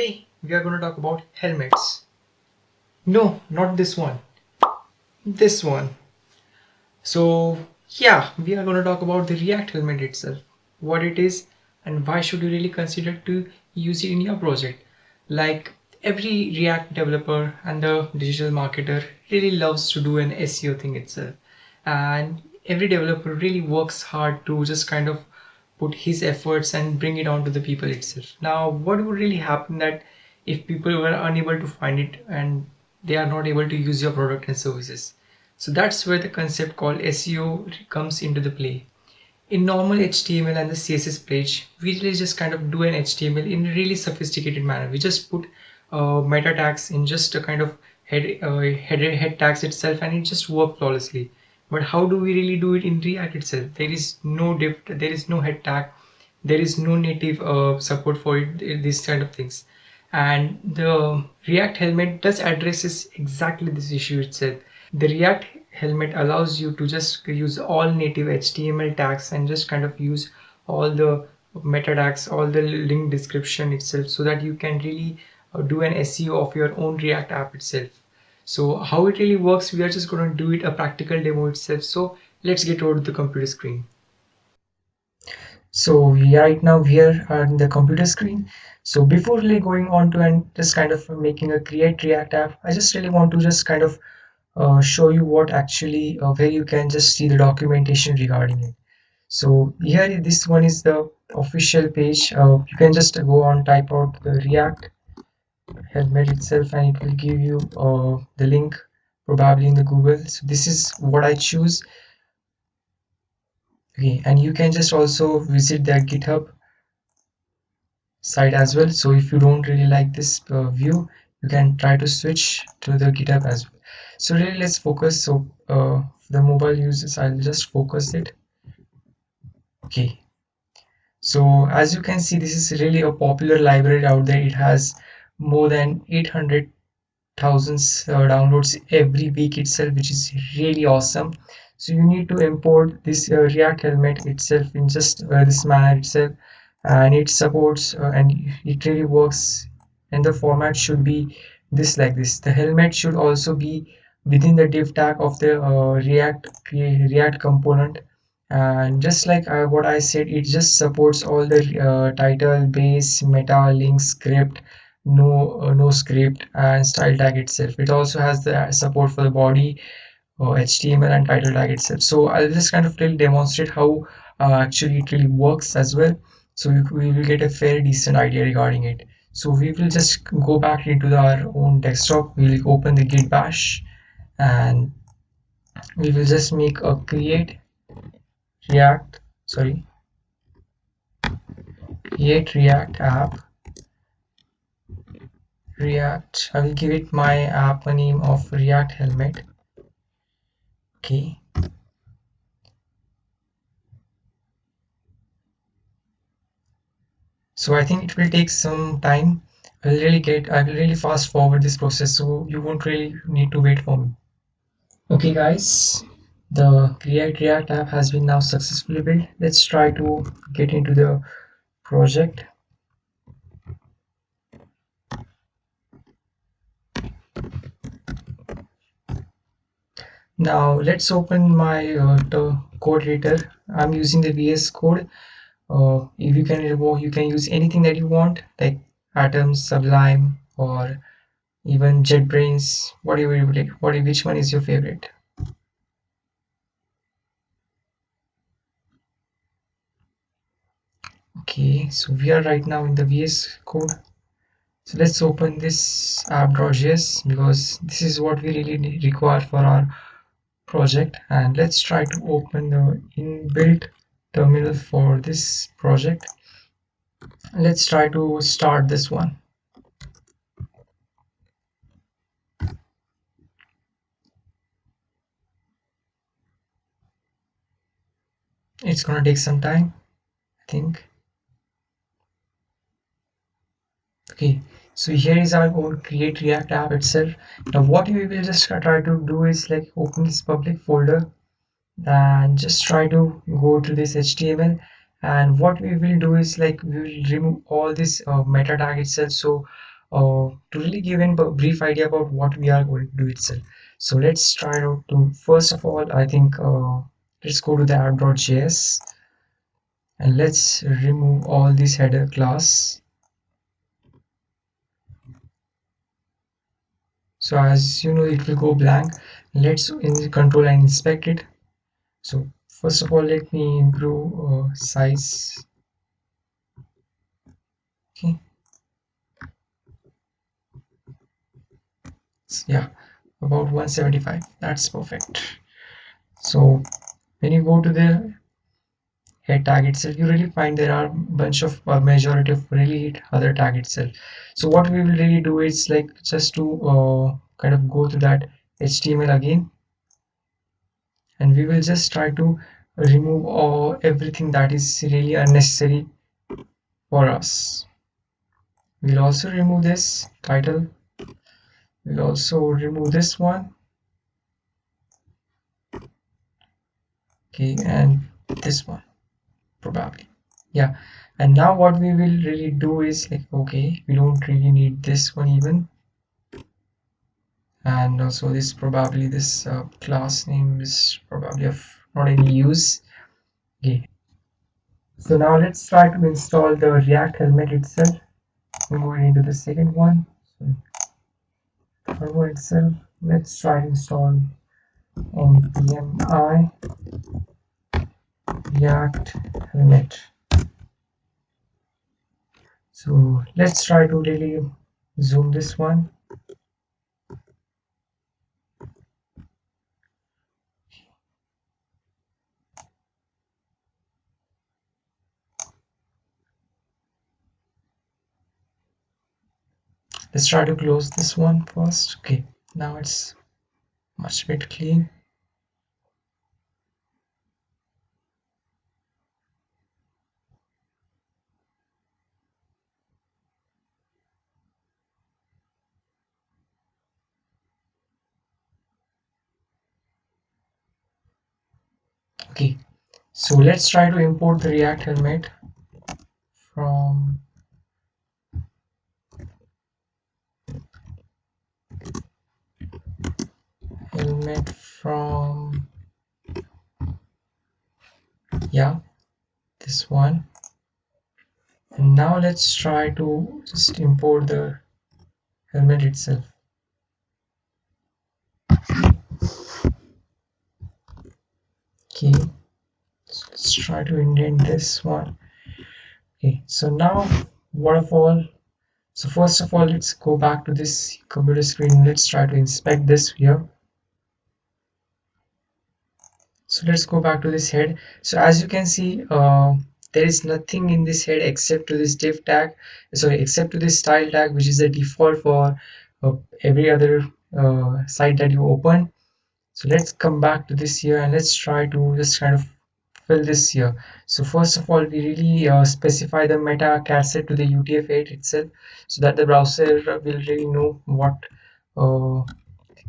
Today we are going to talk about helmets. No, not this one. This one. So yeah, we are going to talk about the React helmet itself. What it is and why should you really consider to use it in your project. Like every React developer and the digital marketer really loves to do an SEO thing itself. And every developer really works hard to just kind of put his efforts and bring it on to the people itself. Now, what would really happen that if people were unable to find it and they are not able to use your product and services? So that's where the concept called SEO comes into the play. In normal HTML and the CSS page, we really just kind of do an HTML in a really sophisticated manner. We just put uh, meta tags in just a kind of head, uh, head, head tags itself and it just works flawlessly but how do we really do it in react itself? There is no div there is no head tag there is no native uh, support for it, these kind of things. And the react helmet does addresses exactly this issue itself. The react helmet allows you to just use all native html tags and just kind of use all the meta tags all the link description itself so that you can really uh, do an seo of your own react app itself so how it really works, we are just going to do it a practical demo itself. So let's get over to the computer screen. So we right now here on the computer screen. So before really going on to and just kind of making a create react app, I just really want to just kind of uh, show you what actually uh, where you can just see the documentation regarding it. So here this one is the official page. Uh, you can just go on type out the react helmet itself and it will give you uh, the link probably in the google. So this is what i choose. Okay and you can just also visit their github site as well. So if you don't really like this uh, view you can try to switch to the github as well. So really let's focus. So uh, the mobile users i'll just focus it. Okay. So as you can see this is really a popular library out there. It has more than 800,000 uh, downloads every week itself which is really awesome. So you need to import this uh, react helmet itself in just uh, this manner itself and it supports uh, and it really works and the format should be this like this. The helmet should also be within the div tag of the uh, react react component. And just like uh, what i said it just supports all the title base meta link script no uh, no script and style tag itself. It also has the support for the body uh, html and title tag itself. So i'll just kind of really demonstrate how uh, actually it really works as well. So we, we will get a fairly decent idea regarding it. So we will just go back into our own desktop. We'll open the git bash and we will just make a create react sorry create react app react i will give it my uh, app name of react helmet. Okay. So i think it will take some time. I will really get i will really fast forward this process so you won't really need to wait for me. Okay guys. The create react app has been now successfully built. Let's try to get into the project now let's open my uh, code editor i'm using the vs code. Uh, if you can you can use anything that you want like atom sublime or even jetbrains whatever you like what which one is your favorite? Okay so we are right now in the vs code. So let's open this app.js because this is what we really require for our project and let's try to open the inbuilt terminal for this project. Let's try to start this one. It's gonna take some time I think. Okay so here is our own create react app itself. Now what we will just try to do is like open this public folder and just try to go to this html and what we will do is like we will remove all this uh, meta tag itself. So uh, to really give a brief idea about what we are going to do itself. So let's try out to first of all I think uh, let's go to the app.js and let's remove all this header class so as you know it will go blank. Let's in control and inspect it. So first of all let me improve uh, size. Okay. Yeah about 175 that's perfect. So when you go to the tag itself you really find there are bunch of uh, majority of really other tag itself so what we will really do is like just to uh, kind of go to that html again. And we will just try to remove all everything that is really unnecessary for us. We'll also remove this title. We'll also remove this one. Okay and this one probably. Yeah. And now what we will really do is like okay we don't really need this one even. And also this probably this uh, class name is probably of not any use. Okay. So now let's try to install the react helmet itself. I'm going into the second one. So itself. Let's try to install npmi react helmet so let's try to really zoom this one. Let's try to close this one first. Okay now it's much bit clean okay. So let's try to import the react helmet from helmet from yeah this one. And now let's try to just import the helmet itself okay. Let's try to indent this one. Okay so now waterfall. So first of all let's go back to this computer screen. Let's try to inspect this here. So let's go back to this head. So as you can see uh, there is nothing in this head except to this div tag sorry except to this style tag which is the default for uh, every other uh, site that you open so let's come back to this here and let's try to just kind of fill this here so first of all we really uh, specify the meta set to the utf-8 itself so that the browser will really know what uh,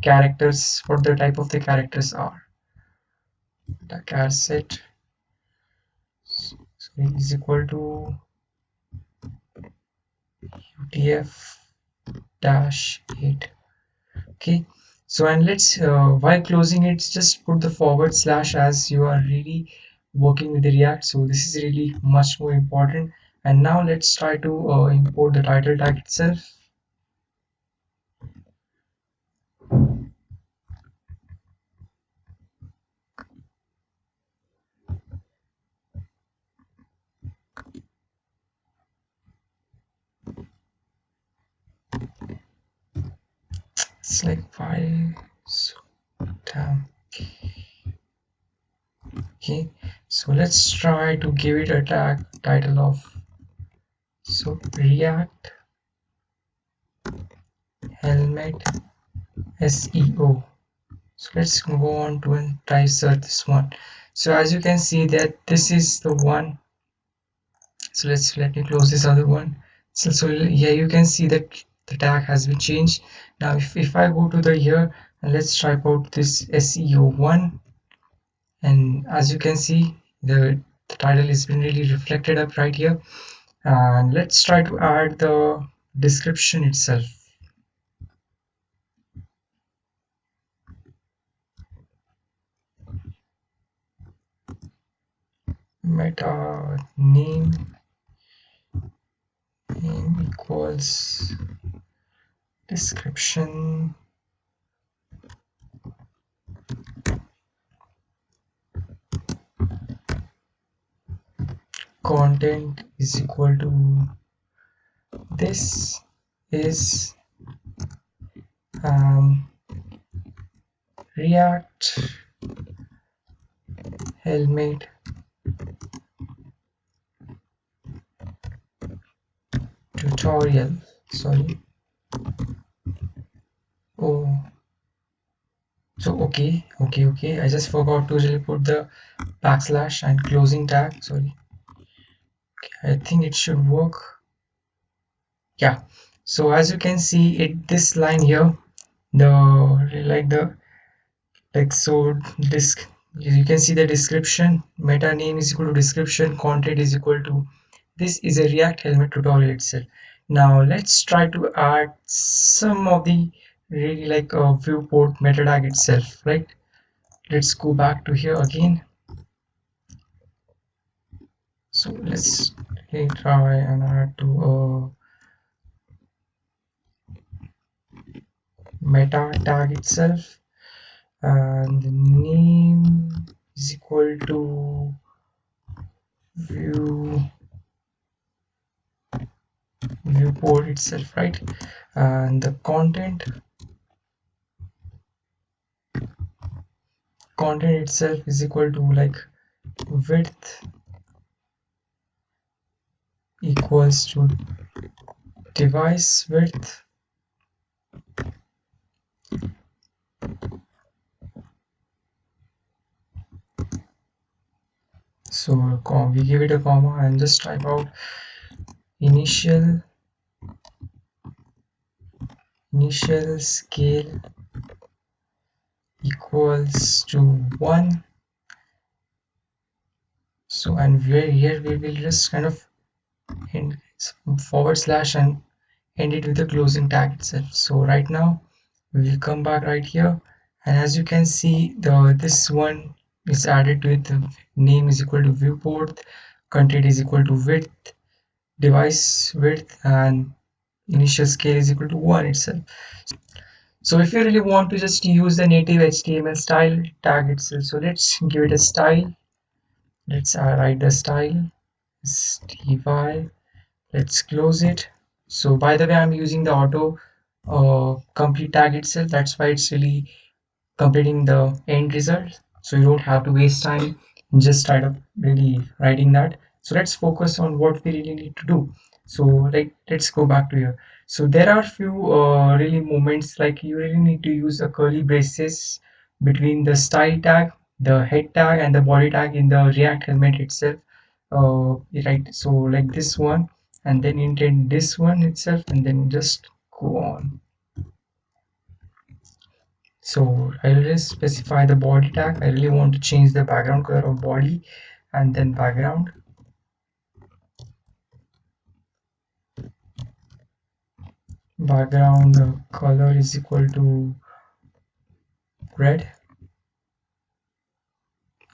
characters what the type of the characters are. The set so is equal to utf dash 8 okay so and let's uh, while closing it just put the forward slash as you are really working with the react. So this is really much more important. And now let's try to uh, import the title tag itself like why so okay. So let's try to give it a tag title of so react helmet seo so let's go on to and try search this one. So as you can see that this is the one. So let's let me close this other one. So, so yeah you can see that the tag has been changed. Now if, if i go to the here let's type out this seo1 and as you can see the the title is been really reflected up right here. And let's try to add the description itself. Meta name name equals description. Content is equal to this is um, react helmet. Tutorial sorry oh. So okay okay okay. I just forgot to really put the backslash and closing tag sorry. Okay, i think it should work. Yeah. So as you can see it this line here the like the like so this you can see the description. Meta name is equal to description content is equal to this is a react helmet tutorial itself. Now let's try to add some of the really like a viewport meta tag itself right? Let's go back to here again. So let's try and add to a meta tag itself. And the name is equal to view viewport itself right? And the content content itself is equal to like width equals to device width. So we give it a comma and just type out initial initial scale equals to 1 so and where here we will just kind of end forward slash and end it with the closing tag itself. So right now we will come back right here. And as you can see the this one is added with the name is equal to viewport content is equal to width device width and initial scale is equal to 1 itself so if you really want to just use the native html style tag itself so let's give it a style. Let's uh, write the style sty let's close it. So by the way i'm using the auto uh, complete tag itself. That's why it's really completing the end result. So you don't have to waste time. Just try to really writing that. So let's focus on what we really need to do. So like let's go back to here so there are few uh, really moments like you really need to use a curly braces between the style tag the head tag and the body tag in the react helmet itself uh, right? So like this one and then indent this one itself and then just go on. So I'll just specify the body tag. I really want to change the background color of body and then background background color is equal to red.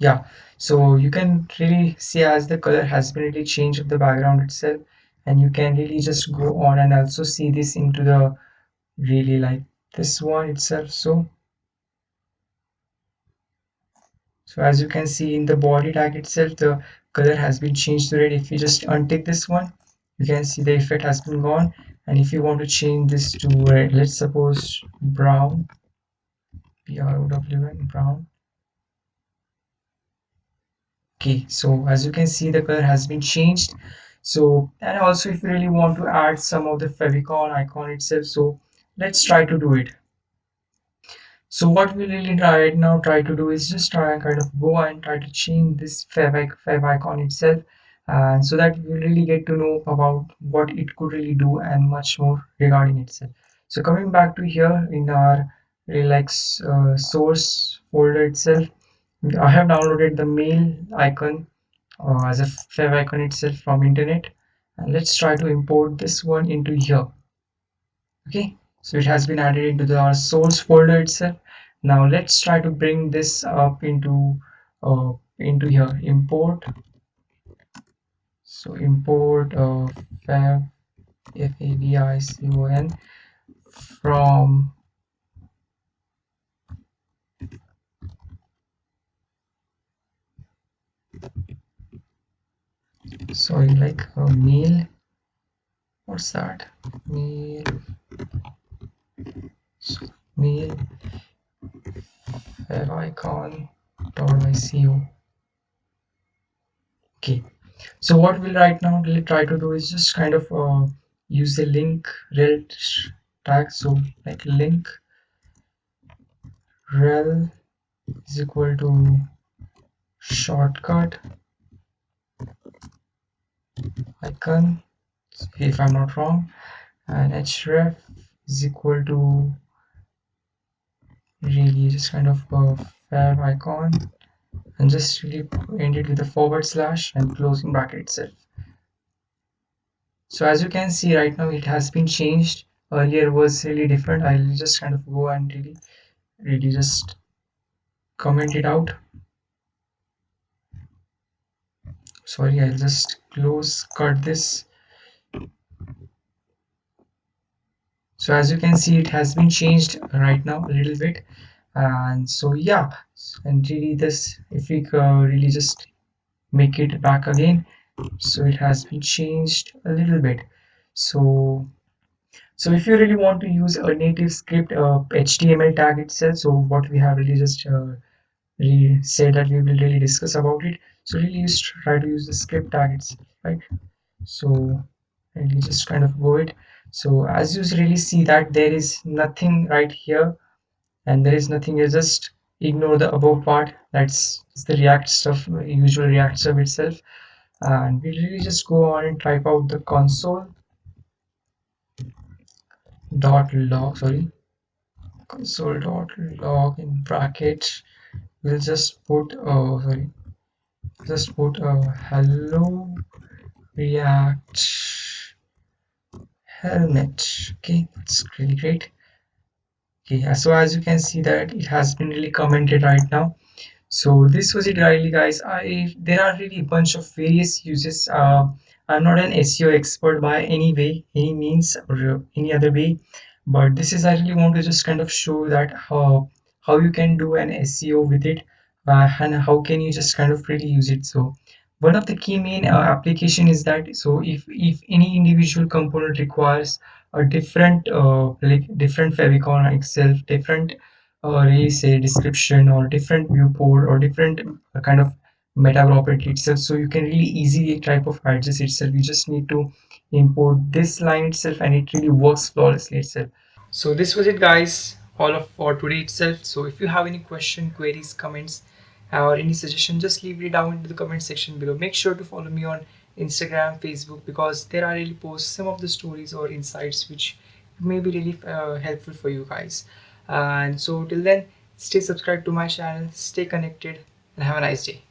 Yeah so you can really see as the color has been really changed of the background itself and you can really just go on and also see this into the really like this one itself. So so as you can see in the body tag itself the color has been changed to red. If you just untick this one you can see the effect has been gone and if you want to change this to red let's suppose brown b-r-o-w-n brown. Okay so as you can see the color has been changed. So and also if you really want to add some of the favicon icon itself so let's try to do it. So what we really right now try to do is just try and kind of go and try to change this fav, fav icon itself and so that we really get to know about what it could really do and much more regarding itself. So coming back to here in our relax uh, source folder itself i have downloaded the mail icon uh, as a favicon itself from internet. And let's try to import this one into here. Okay so it has been added into the, our source folder itself. Now let's try to bring this up into uh, into here import so import uh, fav f a v i c o n from sorry like a mail what's that mail so mail favicon.ico okay so what we'll right now really try to do is just kind of uh, use the link rel tag. So like link rel is equal to shortcut icon if I'm not wrong and href is equal to really just kind of a favicon and just really end it with a forward slash and closing bracket itself. So as you can see right now it has been changed. Earlier was really different. I'll just kind of go and really really just comment it out. Sorry I'll just close cut this. So as you can see it has been changed right now a little bit. And so yeah and really this. If we really just make it back again so it has been changed a little bit. So so if you really want to use a native script uh, html tag itself so what we have really just uh, really said that we will really discuss about it. So really just try to use the script tag itself right? So really just kind of go it so as you really see that there is nothing right here and there is nothing you just ignore the above part. That's the react stuff usual react stuff itself. And we really just go on and type out the console dot log sorry. Console dot log in bracket. We'll just put oh sorry. Just put a uh, hello react helmet. Okay that's really great okay so as you can see that it has been really commented right now. So this was it really guys. I there are really a bunch of various uses. Uh, i'm not an seo expert by any way any means or any other way. But this is i really want to just kind of show that how how you can do an seo with it uh, and how can you just kind of really use it. So one of the key main uh, application is that so if if any individual component requires a different uh, like different favicon itself different uh, really say description or different viewport or different uh, kind of meta property itself. So you can really easily type of adjust itself. You just need to import this line itself and it really works flawlessly itself. So this was it guys all of for today itself. So if you have any question queries comments or any suggestion just leave it down in the comment section below. Make sure to follow me on instagram facebook because there are really posts some of the stories or insights which may be really uh, helpful for you guys. And so till then stay subscribed to my channel stay connected and have a nice day